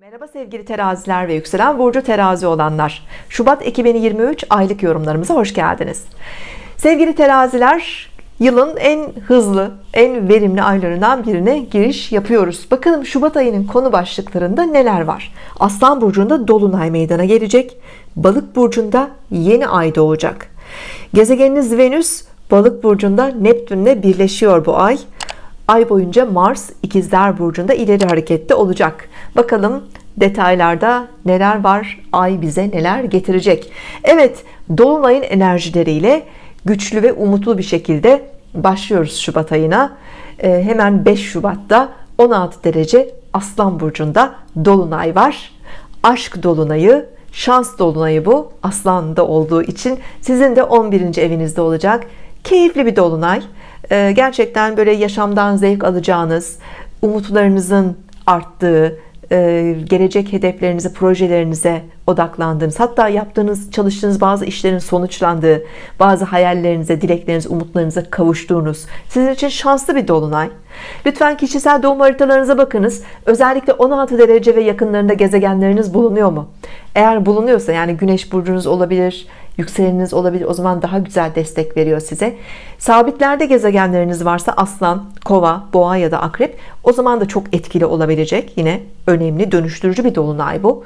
Merhaba sevgili teraziler ve yükselen burcu terazi olanlar. Şubat 2023 aylık yorumlarımıza hoş geldiniz. Sevgili teraziler yılın en hızlı en verimli aylarından birine giriş yapıyoruz. Bakalım Şubat ayının konu başlıklarında neler var? Aslan burcunda dolunay meydana gelecek. Balık burcunda yeni ay doğacak. Gezegeniniz Venüs balık burcunda Neptünle birleşiyor bu ay ay boyunca Mars ikizler burcunda ileri harekette olacak. Bakalım detaylarda neler var? Ay bize neler getirecek? Evet Dolunay'ın enerjileriyle güçlü ve umutlu bir şekilde başlıyoruz Şubat ayına. Ee, hemen 5 Şubat'ta 16 derece Aslan Burcu'nda Dolunay var. Aşk Dolunay'ı şans Dolunay'ı bu Aslan'da olduğu için sizin de 11. evinizde olacak. Keyifli bir Dolunay gerçekten böyle yaşamdan zevk alacağınız umutlarınızın arttığı e, gelecek hedeflerinize projelerinize odaklandığınız hatta yaptığınız çalıştığınız bazı işlerin sonuçlandığı bazı hayallerinize dileklerinize umutlarınıza kavuştuğunuz sizin için şanslı bir dolunay. Lütfen kişisel doğum haritalarınıza bakınız. Özellikle 16 derece ve yakınlarında gezegenleriniz bulunuyor mu? Eğer bulunuyorsa yani güneş burcunuz olabilir yükseleniniz olabilir. O zaman daha güzel destek veriyor size. Sabitlerde gezegenleriniz varsa aslan kova boğa ya da akrep o zaman da çok etkili olabilecek. Yine önemli dönüştürücü bir dolunay bu.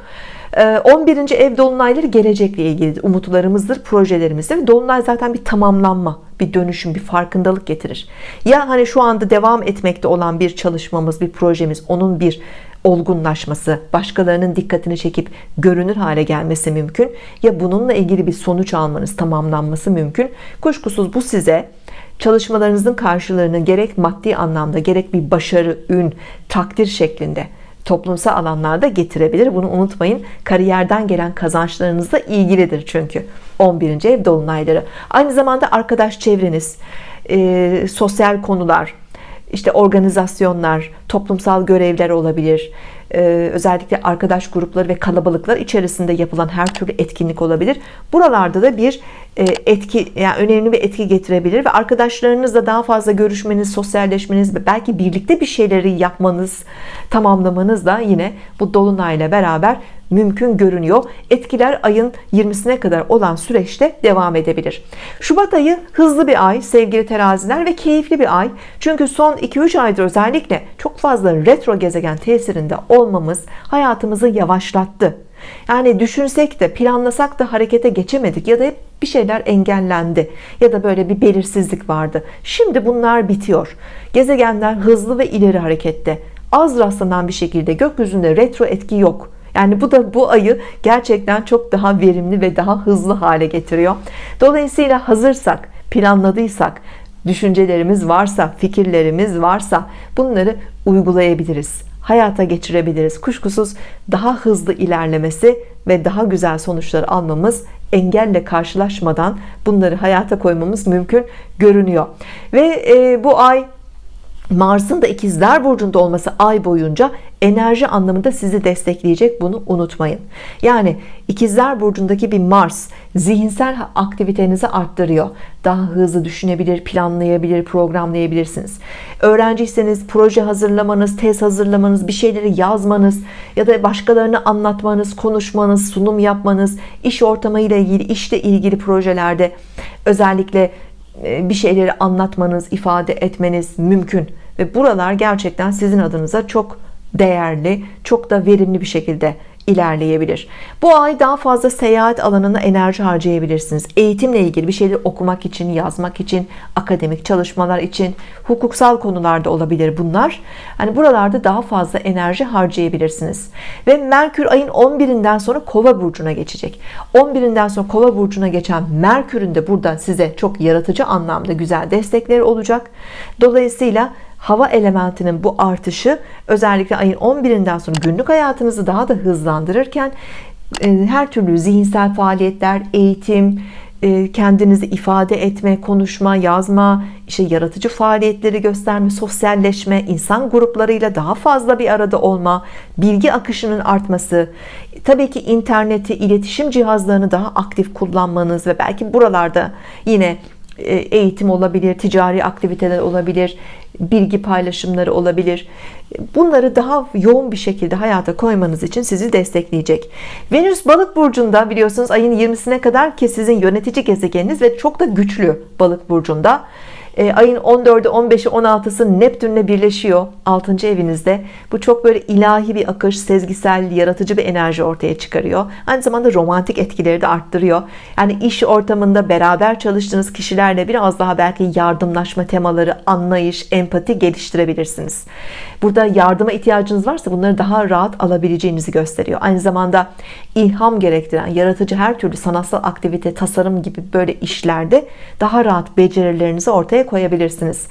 11. Ee, ev dolunayları gelecekle ilgili umutlarımızdır projelerimizdir. Dolunay zaten bir tamamlanma bir dönüşüm bir farkındalık getirir. Ya hani şu anda devam etmekte olan bir çalışmamız bir projemiz onun bir olgunlaşması başkalarının dikkatini çekip görünür hale gelmesi mümkün. Ya bununla ilgili bir sonuç almanız tamamlanması mümkün. Kuşkusuz bu size çalışmalarınızın karşılığını gerek maddi anlamda gerek bir başarı ün takdir şeklinde toplumsal alanlarda getirebilir. Bunu unutmayın. Kariyerden gelen kazançlarınızla ilgilidir çünkü. 11. ev dolunayları. Aynı zamanda arkadaş çevreniz e, sosyal konular işte organizasyonlar toplumsal görevler olabilir. Ee, özellikle arkadaş grupları ve kalabalıklar içerisinde yapılan her türlü etkinlik olabilir. Buralarda da bir e, etki yani önemli bir etki getirebilir ve arkadaşlarınızla daha fazla görüşmeniz sosyalleşmeniz ve belki birlikte bir şeyleri yapmanız tamamlamanız da yine bu dolunayla beraber mümkün görünüyor. Etkiler ayın 20'sine kadar olan süreçte devam edebilir. Şubat ayı hızlı bir ay sevgili teraziler ve keyifli bir ay. Çünkü son 2-3 aydır özellikle çok fazla retro gezegen tesirinde olmamız hayatımızı yavaşlattı. Yani düşünsek de planlasak da harekete geçemedik ya da hep bir şeyler engellendi ya da böyle bir belirsizlik vardı. Şimdi bunlar bitiyor. Gezegenler hızlı ve ileri harekette. Az rastlanan bir şekilde gökyüzünde retro etki yok. Yani bu da bu ayı gerçekten çok daha verimli ve daha hızlı hale getiriyor. Dolayısıyla hazırsak planladıysak düşüncelerimiz varsa fikirlerimiz varsa bunları uygulayabiliriz. Hayata geçirebiliriz. Kuşkusuz daha hızlı ilerlemesi ve daha güzel sonuçlar almamız engelle karşılaşmadan bunları hayata koymamız mümkün görünüyor. Ve e, bu ay Mars'ın da ikizler burcunda olması ay boyunca enerji anlamında sizi destekleyecek bunu unutmayın. Yani ikizler burcundaki bir Mars zihinsel aktivitenizi arttırıyor. Daha hızlı düşünebilir planlayabilir programlayabilirsiniz. Öğrenciyseniz proje hazırlamanız tez hazırlamanız bir şeyleri yazmanız ya da başkalarını anlatmanız konuşmanız sunum yapmanız iş ortamıyla ilgili işle ilgili projelerde özellikle bir şeyleri anlatmanız ifade etmeniz mümkün. Ve buralar gerçekten sizin adınıza çok değerli çok da verimli bir şekilde ilerleyebilir. Bu ay daha fazla seyahat alanına enerji harcayabilirsiniz. Eğitimle ilgili bir şeyleri okumak için yazmak için akademik çalışmalar için hukuksal konularda olabilir bunlar. Hani buralarda daha fazla enerji harcayabilirsiniz. Ve Merkür ayın 11'inden sonra kova burcuna geçecek. 11'inden sonra kova burcuna geçen Merkür'ün de buradan size çok yaratıcı anlamda güzel destekleri olacak. Dolayısıyla hava elementinin bu artışı özellikle ayın 11'inden sonra günlük hayatınızı daha da hızlandırırken e, her türlü zihinsel faaliyetler eğitim e, kendinizi ifade etme konuşma yazma işte yaratıcı faaliyetleri gösterme sosyalleşme insan gruplarıyla daha fazla bir arada olma bilgi akışının artması tabii ki interneti iletişim cihazlarını daha aktif kullanmanız ve belki buralarda yine e, eğitim olabilir, ticari aktiviteler olabilir, bilgi paylaşımları olabilir. Bunları daha yoğun bir şekilde hayata koymanız için sizi destekleyecek. Venüs balık burcunda biliyorsunuz ayın 20'sine kadar ki sizin yönetici gezegeniniz ve çok da güçlü balık burcunda e, ayın 14'ü 15'i 16'sı Neptünle birleşiyor. 6. evinizde. Bu çok böyle ilahi bir akış sezgisel yaratıcı bir enerji ortaya çıkarıyor. Aynı zamanda romantik etkileri de arttırıyor. Yani iş ortamında beraber çalıştığınız kişilerle biraz daha belki yardımlaşma temaları anlayış empati geliştirebilirsiniz. Burada yardıma ihtiyacınız varsa bunları daha rahat alabileceğinizi gösteriyor. Aynı zamanda ilham gerektiren yaratıcı her türlü sanatsal aktivite tasarım gibi böyle işlerde daha rahat becerilerinizi ortaya koyabilirsiniz.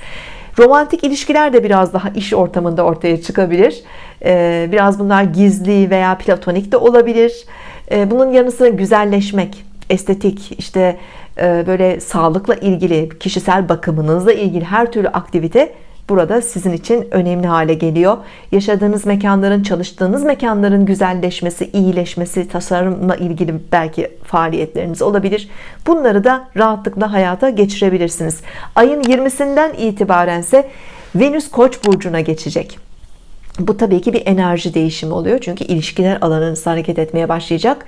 Romantik ilişkiler de biraz daha iş ortamında ortaya çıkabilir. Ee, biraz bunlar gizli veya platonik de olabilir. Ee, bunun yanı sıra güzelleşmek estetik işte e, böyle sağlıkla ilgili kişisel bakımınızla ilgili her türlü aktivite burada sizin için önemli hale geliyor. Yaşadığınız mekanların çalıştığınız mekanların güzelleşmesi iyileşmesi tasarımla ilgili belki faaliyetleriniz olabilir. Bunları da rahatlıkla hayata geçirebilirsiniz. Ayın 20'sinden itibaren ise Venüs Koç burcuna geçecek. Bu tabii ki bir enerji değişimi oluyor çünkü ilişkiler alanınız hareket etmeye başlayacak.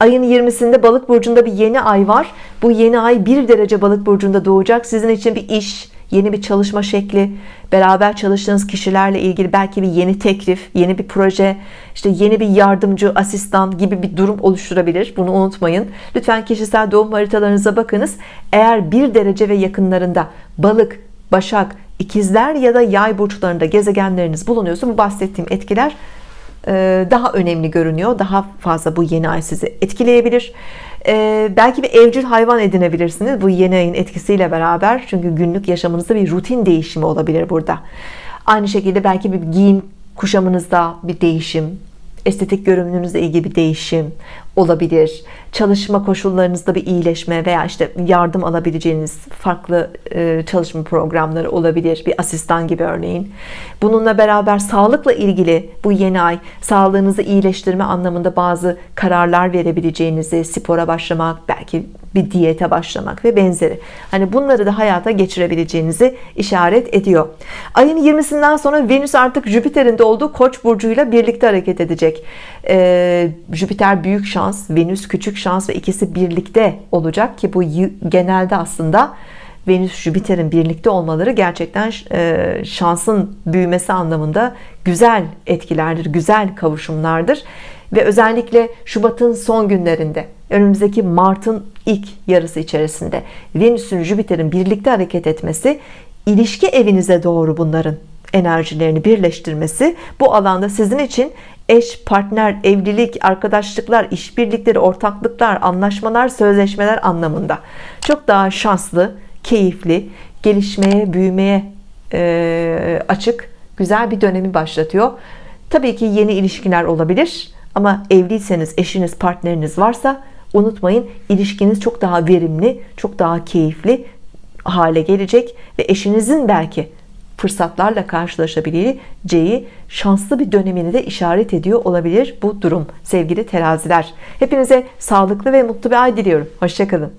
Ayın 20'sinde balık burcunda bir yeni ay var. Bu yeni ay bir derece balık burcunda doğacak. Sizin için bir iş yeni bir çalışma şekli beraber çalıştığınız kişilerle ilgili belki bir yeni teklif yeni bir proje işte yeni bir yardımcı asistan gibi bir durum oluşturabilir. Bunu unutmayın. Lütfen kişisel doğum haritalarınıza bakınız. Eğer bir derece ve yakınlarında balık başak ikizler ya da yay burçlarında gezegenleriniz bulunuyorsa bu bahsettiğim etkiler daha önemli görünüyor. Daha fazla bu yeni ay sizi etkileyebilir. E, belki bir evcil hayvan edinebilirsiniz bu yeni ayın etkisiyle beraber. Çünkü günlük yaşamınızda bir rutin değişimi olabilir burada. Aynı şekilde belki bir giyim kuşamınızda bir değişim estetik görünümünüzle ilgili bir değişim olabilir çalışma koşullarınızda bir iyileşme veya işte yardım alabileceğiniz farklı e, çalışma programları olabilir bir asistan gibi örneğin. Bununla beraber sağlıkla ilgili bu yeni ay sağlığınızı iyileştirme anlamında bazı kararlar verebileceğinizi spora başlamak belki bir diyete başlamak ve benzeri. Hani bunları da hayata geçirebileceğinizi işaret ediyor. Ayın 20'sinden sonra Venüs artık Jüpiter'in de olduğu Koç burcuyla birlikte hareket edecek. Ee, Jüpiter büyük şans Venüs küçük şans ve ikisi birlikte olacak ki bu genelde aslında Venüs Jüpiter'in birlikte olmaları gerçekten e, şansın büyümesi anlamında güzel etkilerdir güzel kavuşumlardır. Ve özellikle Şubat'ın son günlerinde önümüzdeki Mart'ın ilk yarısı içerisinde Venüs'ün Jüpiter'in birlikte hareket etmesi ilişki evinize doğru bunların enerjilerini birleştirmesi bu alanda sizin için eş, partner, evlilik, arkadaşlıklar, işbirlikleri, ortaklıklar, anlaşmalar, sözleşmeler anlamında çok daha şanslı, keyifli, gelişmeye, büyümeye e, açık güzel bir dönemi başlatıyor. Tabii ki yeni ilişkiler olabilir ama evliyseniz, eşiniz, partneriniz varsa unutmayın ilişkiniz çok daha verimli, çok daha keyifli hale gelecek ve eşinizin belki fırsatlarla karşılaşabileceği şanslı bir dönemini de işaret ediyor olabilir bu durum sevgili teraziler. Hepinize sağlıklı ve mutlu bir ay diliyorum. Hoşçakalın